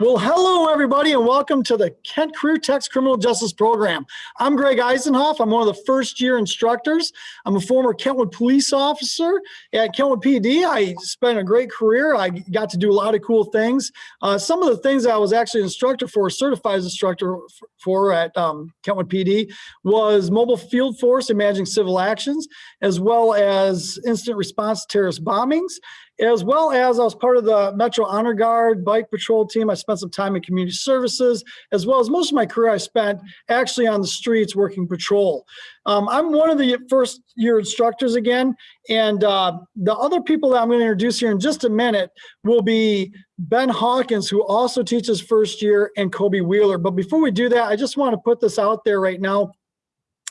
Well, hello, everybody, and welcome to the Kent Career Tech's Criminal Justice Program. I'm Greg Eisenhoff. I'm one of the first year instructors. I'm a former Kentwood police officer at Kentwood PD. I spent a great career. I got to do a lot of cool things. Uh, some of the things I was actually instructor for, certified instructor for at um, Kentwood PD was mobile field force and managing civil actions, as well as incident response to terrorist bombings as well as I was part of the Metro Honor Guard bike patrol team. I spent some time in community services, as well as most of my career I spent actually on the streets working patrol. Um, I'm one of the first year instructors again, and uh, the other people that I'm going to introduce here in just a minute will be Ben Hawkins, who also teaches first year, and Kobe Wheeler. But before we do that, I just want to put this out there right now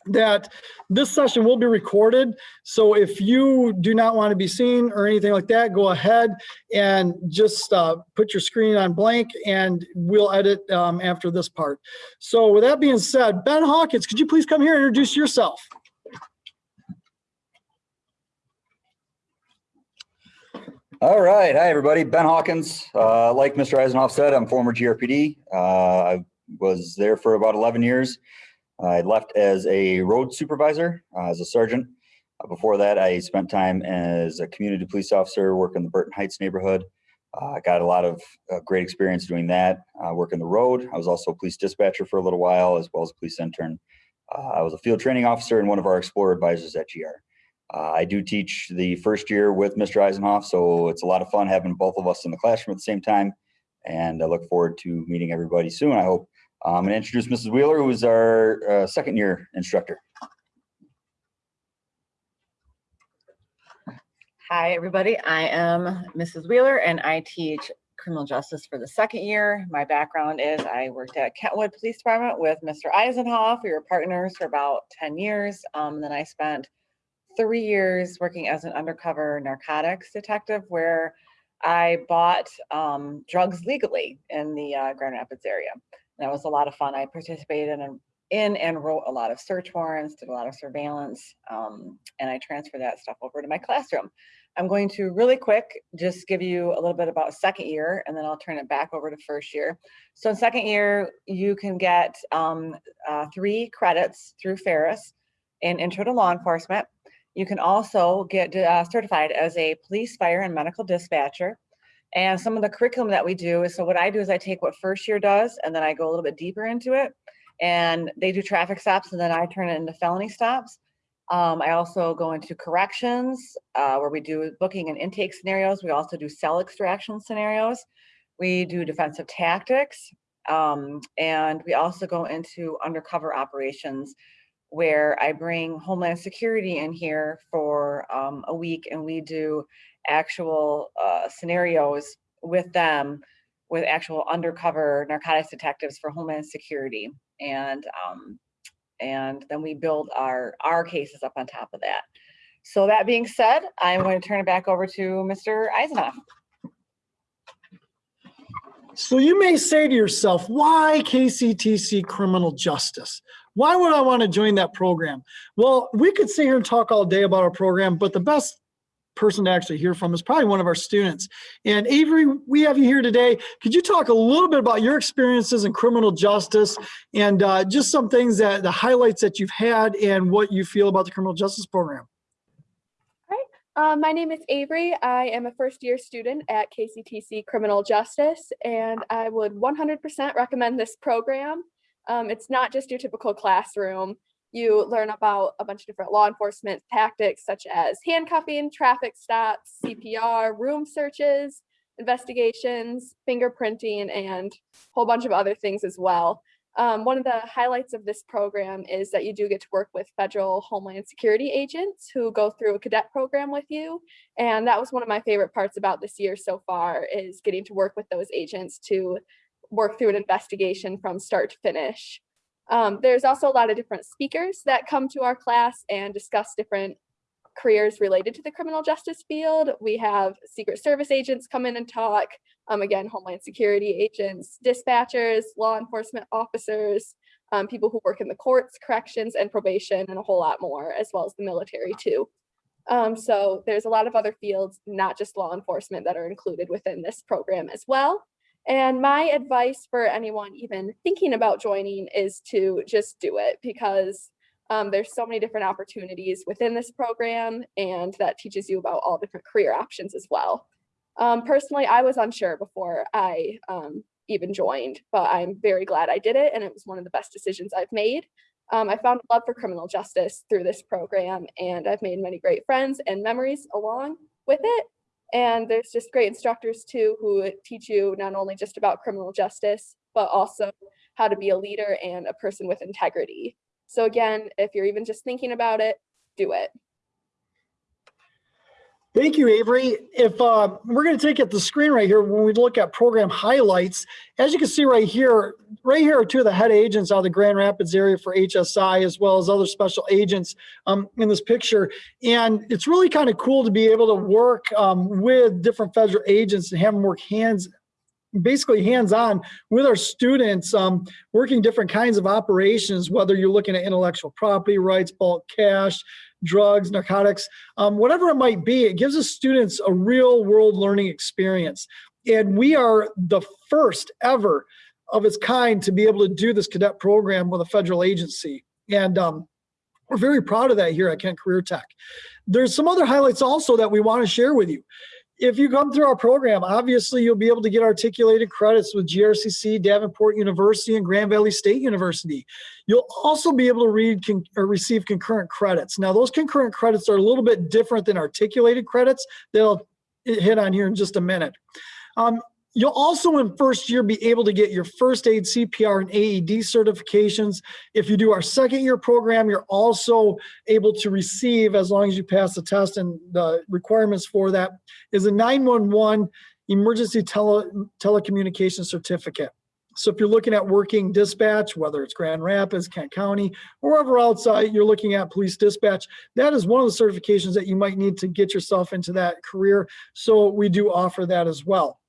that this session will be recorded. So if you do not want to be seen or anything like that, go ahead and just uh, put your screen on blank and we'll edit um, after this part. So with that being said, Ben Hawkins, could you please come here and introduce yourself? All right. Hi, everybody. Ben Hawkins. Uh, like Mr. Eisenhoff said, I'm former GRPD. Uh, I was there for about 11 years. I left as a road supervisor, uh, as a sergeant. Uh, before that, I spent time as a community police officer working the Burton Heights neighborhood. Uh, I got a lot of uh, great experience doing that, uh, working the road. I was also a police dispatcher for a little while, as well as a police intern. I was a field training officer and one of our Explorer advisors at GR. I do teach the first year with Mr. Eisenhoff, so it's a lot of fun having both of us in the classroom at the same time. And I look forward to meeting everybody soon. I hope I'm going to introduce Mrs. Wheeler, who is our uh, second year instructor. Hi, everybody. I am Mrs. Wheeler and I teach criminal justice for the second year. My background is I worked at Kentwood Police Department with Mr. Eisenhoff. We were partners for about 10 years. Um, then I spent three years working as an undercover narcotics detective where I bought um, drugs legally in the uh, Grand Rapids area. That was a lot of fun. I participated in, in and wrote a lot of search warrants, did a lot of surveillance, um, and I transferred that stuff over to my classroom. I'm going to really quick just give you a little bit about second year and then I'll turn it back over to first year. So in second year, you can get um, uh, three credits through Ferris in Intro to Law Enforcement. You can also get uh, certified as a police, fire, and medical dispatcher. And some of the curriculum that we do is, so what I do is I take what first year does and then I go a little bit deeper into it. And they do traffic stops and then I turn it into felony stops. Um, I also go into corrections uh, where we do booking and intake scenarios. We also do cell extraction scenarios. We do defensive tactics. Um, and we also go into undercover operations where I bring Homeland Security in here for um, a week and we do actual uh, scenarios with them with actual undercover narcotics detectives for Homeland Security. And um, and then we build our our cases up on top of that. So that being said, I'm going to turn it back over to Mr. Eisenhoff. So you may say to yourself, why KCTC criminal justice? Why would I want to join that program? Well, we could sit here and talk all day about our program, but the best person to actually hear from is probably one of our students. And Avery, we have you here today. Could you talk a little bit about your experiences in criminal justice and uh, just some things that the highlights that you've had and what you feel about the criminal justice program? Uh, my name is Avery. I am a first year student at KCTC Criminal Justice, and I would 100% recommend this program. Um, it's not just your typical classroom you learn about a bunch of different law enforcement tactics such as handcuffing, traffic stops, CPR, room searches, investigations, fingerprinting, and a whole bunch of other things as well. Um, one of the highlights of this program is that you do get to work with federal Homeland Security agents who go through a cadet program with you. And that was one of my favorite parts about this year so far is getting to work with those agents to work through an investigation from start to finish. Um, there's also a lot of different speakers that come to our class and discuss different careers related to the criminal justice field. We have Secret Service agents come in and talk, um, again, Homeland Security agents, dispatchers, law enforcement officers, um, people who work in the courts, corrections, and probation, and a whole lot more, as well as the military too. Um, so there's a lot of other fields, not just law enforcement, that are included within this program as well. And my advice for anyone even thinking about joining is to just do it because um, there's so many different opportunities within this program and that teaches you about all different career options as well. Um, personally, I was unsure before I um, even joined, but I'm very glad I did it and it was one of the best decisions I've made. Um, I found a love for criminal justice through this program and I've made many great friends and memories along with it. And there's just great instructors too who teach you not only just about criminal justice, but also how to be a leader and a person with integrity. So again, if you're even just thinking about it, do it. Thank you, Avery. If uh, we're going to take at the screen right here, when we look at program highlights, as you can see right here, right here are two of the head agents out of the Grand Rapids area for HSI, as well as other special agents um, in this picture. And it's really kind of cool to be able to work um, with different federal agents and have them work hands basically hands-on with our students um, working different kinds of operations whether you're looking at intellectual property rights bulk cash drugs, narcotics, um, whatever it might be, it gives the students a real world learning experience. And we are the first ever of its kind to be able to do this cadet program with a federal agency. And um, we're very proud of that here at Kent Career Tech. There's some other highlights also that we want to share with you if you come through our program, obviously you'll be able to get articulated credits with GRCC, Davenport University, and Grand Valley State University. You'll also be able to read con or receive concurrent credits. Now, those concurrent credits are a little bit different than articulated credits. They'll hit on here in just a minute. Um, You'll also in first year be able to get your first aid CPR and AED certifications. If you do our second year program, you're also able to receive, as long as you pass the test and the requirements for that, is a 911 emergency tele, telecommunication certificate. So if you're looking at working dispatch, whether it's Grand Rapids, Kent County, wherever outside uh, you're looking at police dispatch, that is one of the certifications that you might need to get yourself into that career. So we do offer that as well.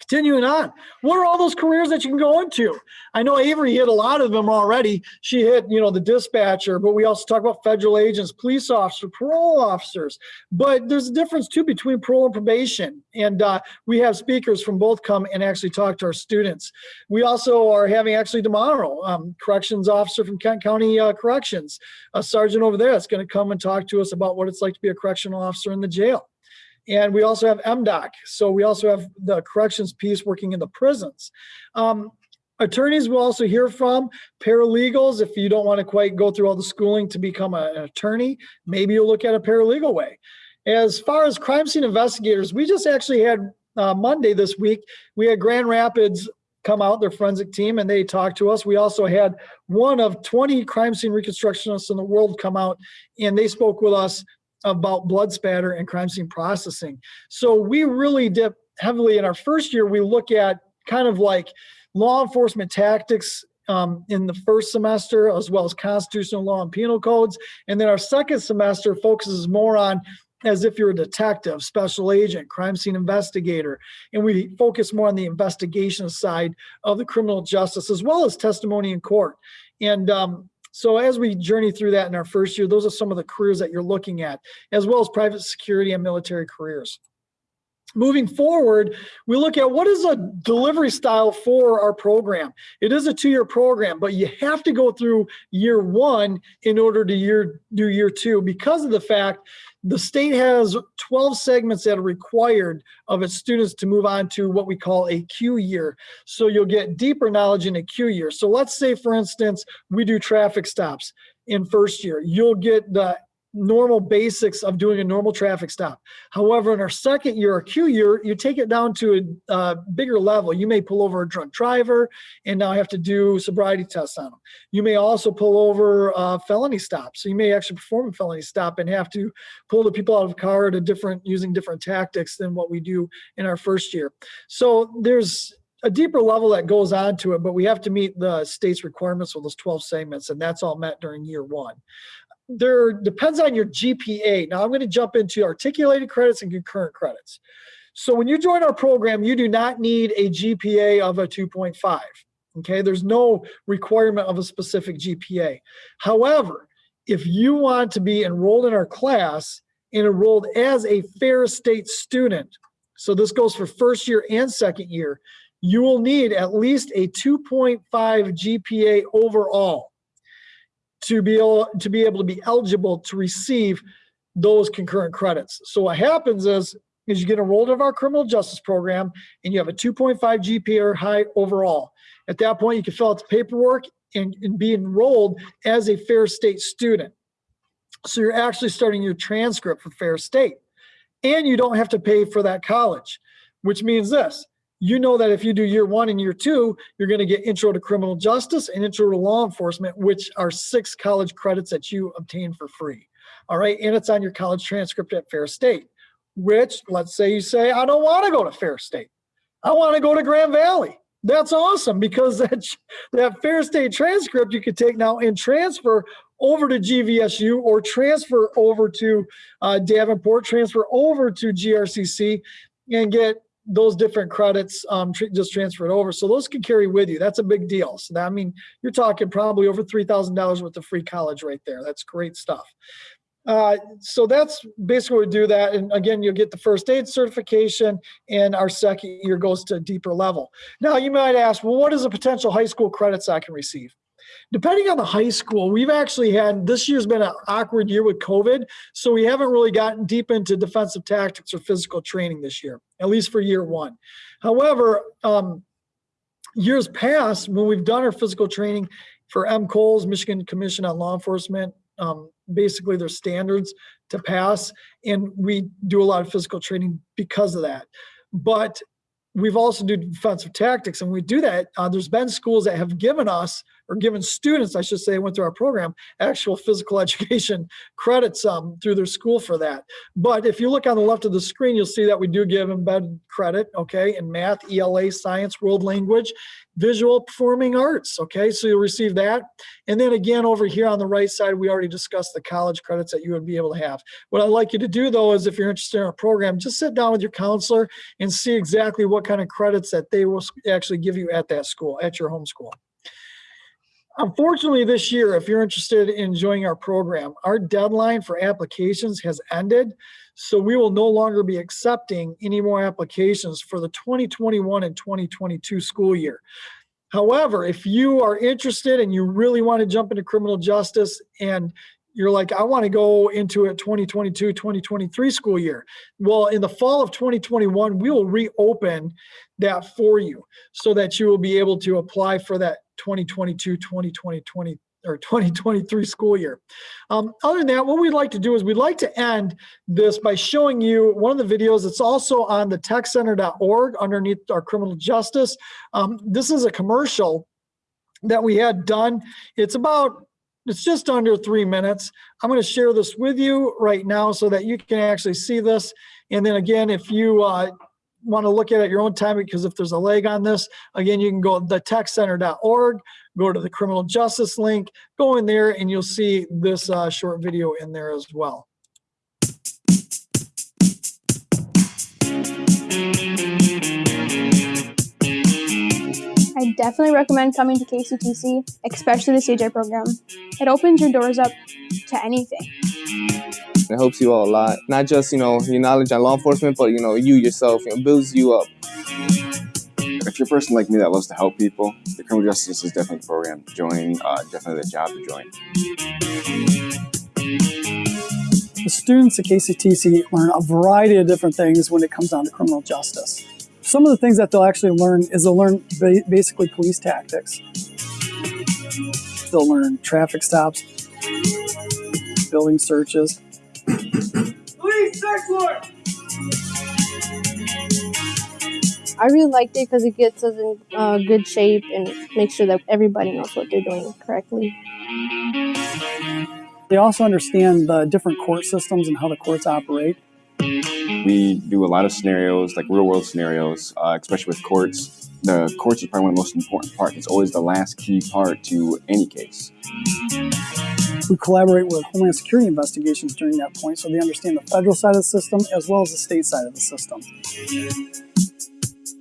Continuing on, what are all those careers that you can go into? I know Avery hit a lot of them already. She hit, you know, the dispatcher, but we also talk about federal agents, police officers, parole officers. But there's a difference too between parole and probation. And uh, we have speakers from both come and actually talk to our students. We also are having actually tomorrow, um, corrections officer from Kent County uh, Corrections, a sergeant over there that's going to come and talk to us about what it's like to be a correctional officer in the jail. And we also have MDOC. So we also have the corrections piece working in the prisons. Um, attorneys will also hear from paralegals. If you don't want to quite go through all the schooling to become a, an attorney, maybe you'll look at a paralegal way. As far as crime scene investigators, we just actually had uh, Monday this week, we had Grand Rapids come out, their forensic team, and they talked to us. We also had one of 20 crime scene reconstructionists in the world come out and they spoke with us about blood spatter and crime scene processing. So we really dip heavily in our first year, we look at kind of like law enforcement tactics um, in the first semester, as well as constitutional law and penal codes. And then our second semester focuses more on as if you're a detective, special agent, crime scene investigator. And we focus more on the investigation side of the criminal justice as well as testimony in court. And um, so as we journey through that in our first year, those are some of the careers that you're looking at, as well as private security and military careers. Moving forward, we look at what is a delivery style for our program. It is a two-year program, but you have to go through year one in order to year, do year two because of the fact the state has 12 segments that are required of its students to move on to what we call a Q year. So you'll get deeper knowledge in a Q year. So let's say, for instance, we do traffic stops in first year. You'll get the normal basics of doing a normal traffic stop. However, in our second year or Q year, you take it down to a uh, bigger level. You may pull over a drunk driver and now have to do sobriety tests on them. You may also pull over a felony stop. So you may actually perform a felony stop and have to pull the people out of the car to different using different tactics than what we do in our first year. So there's a deeper level that goes on to it, but we have to meet the state's requirements with those 12 segments, and that's all met during year one there depends on your GPA. Now I'm going to jump into articulated credits and concurrent credits. So when you join our program, you do not need a GPA of a 2.5. Okay, there's no requirement of a specific GPA. However, if you want to be enrolled in our class and enrolled as a Ferris State student, so this goes for first year and second year, you will need at least a 2.5 GPA overall to be able to be able to be eligible to receive those concurrent credits. So what happens is is you get enrolled in our criminal justice program and you have a 2.5 GPA or high overall. At that point, you can fill out the paperwork and, and be enrolled as a Ferris State student. So you're actually starting your transcript for Ferris State. And you don't have to pay for that college, which means this. You know that if you do year one and year two, you're going to get intro to criminal justice and intro to law enforcement, which are six college credits that you obtain for free. All right. And it's on your college transcript at Ferris State, which let's say you say, I don't want to go to Ferris State. I want to go to Grand Valley. That's awesome because that, that Ferris State transcript you could take now and transfer over to GVSU or transfer over to uh, Davenport, transfer over to GRCC and get those different credits um, tr- just transferred over. So those can carry with you. That's a big deal. So that, I mean, you're talking probably over $3,000 worth of free college right there. That's great stuff. Uh, so that's basically we do that. And again, you'll get the first aid certification and our second year goes to a deeper level. Now you might ask, well, what is the potential high school credits I can receive? Depending on the high school, we've actually had, this year's been an awkward year with COVID. So we haven't really gotten deep into defensive tactics or physical training this year, at least for year one. However, um, years past, when we've done our physical training for MCOLES, Michigan Commission on Law Enforcement, um, basically their standards to pass. And we do a lot of physical training because of that. But we've also do defensive tactics and we do that. Uh, there's been schools that have given us or given students, I should say, went through our program, actual physical education credits um, through their school for that. But if you look on the left of the screen, you'll see that we do give embedded credit, okay, in math, ELA, science, world language, visual performing arts, okay, so you'll receive that. And then again, over here on the right side, we already discussed the college credits that you would be able to have. What I'd like you to do though is if you're interested in our program, just sit down with your counselor and see exactly what kind of credits that they will actually give you at that school, at your home school. Unfortunately, this year, if you're interested in joining our program, our deadline for applications has ended. So we will no longer be accepting any more applications for the 2021 and 2022 school year. However, if you are interested and you really want to jump into criminal justice and you're like, I want to go into a 2022, 2023 school year. Well, in the fall of 2021, we will reopen that for you so that you will be able to apply for that 2022, 2020, 20 or 2023 school year. Um, other than that, what we'd like to do is we'd like to end this by showing you one of the videos. It's also on the techcenter.org underneath our criminal justice. Um, this is a commercial that we had done. It's about it's just under three minutes. I'm going to share this with you right now so that you can actually see this. And then again, if you uh, want to look at it at your own time, because if there's a leg on this, again, you can go to thetechcenter.org, go to the criminal justice link, go in there, and you'll see this uh, short video in there as well. I definitely recommend coming to KCTC, especially the CJ program. It opens your doors up to anything. It helps you out a lot. Not just, you know, your knowledge on law enforcement, but, you know, you yourself, It builds you up. If you're a person like me that loves to help people, the criminal justice is definitely a program to join, uh, definitely the job to join. The students at KCTC learn a variety of different things when it comes down to criminal justice. Some of the things that they'll actually learn is they'll learn ba- basically police tactics. They'll learn traffic stops, building searches. Police search warrant! I really liked it because it gets us in uh, good shape and makes sure that everybody knows what they're doing correctly. They also understand the different court systems and how the courts operate. We do a lot of scenarios, like real world scenarios, uh, especially with courts. The courts is probably one of the most important parts. It's always the last key part to any case. We collaborate with Homeland Security investigations during that point so they understand the federal side of the system as well as the state side of the system.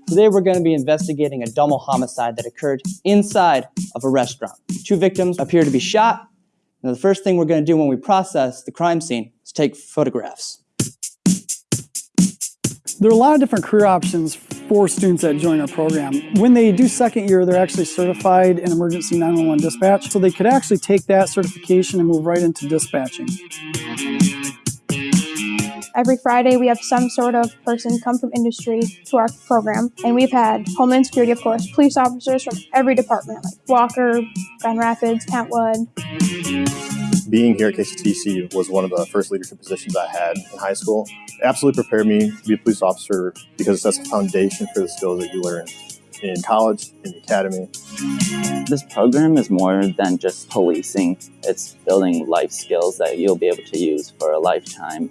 Today we're going to be investigating a double homicide that occurred inside of a restaurant. Two victims appear to be shot. And the first thing we're going to do when we process the crime scene is take photographs. There are a lot of different career options for students that join our program. When they do second year, they're actually certified in emergency 911 dispatch, so they could actually take that certification and move right into dispatching. Every Friday, we have some sort of person come from industry to our program, and we've had Homeland Security, of course, police officers from every department, like Walker, Grand Rapids, Kentwood. Being here at KCTC was one of the first leadership positions I had in high school. It absolutely prepared me to be a police officer because that's the foundation for the skills that you learn in college, in the academy. This program is more than just policing. It's building life skills that you'll be able to use for a lifetime.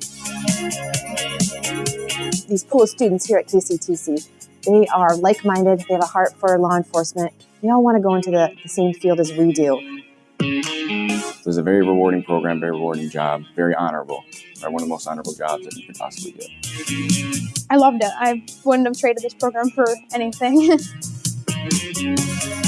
These pool of students here at KCTC, they are like-minded, they have a heart for law enforcement. They all want to go into the, the same field as we do. It was a very rewarding program, very rewarding job, very honorable. One of the most honorable jobs that you could possibly get. I loved it. I wouldn't have traded this program for anything.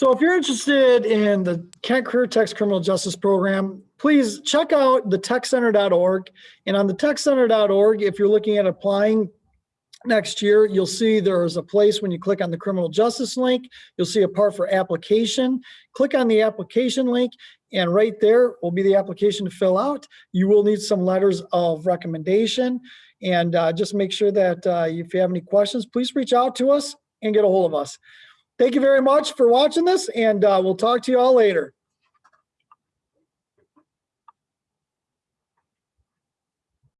So if you're interested in the Kent Career Tech's Criminal Justice Program, please check out the techcenter.org. And on the techcenter.org, if you're looking at applying next year, you'll see there's a place when you click on the criminal justice link, you'll see a part for application. Click on the application link and right there will be the application to fill out. You will need some letters of recommendation. And uh, just make sure that uh, if you have any questions, please reach out to us and get a hold of us. Thank you very much for watching this and uh, we'll talk to you all later.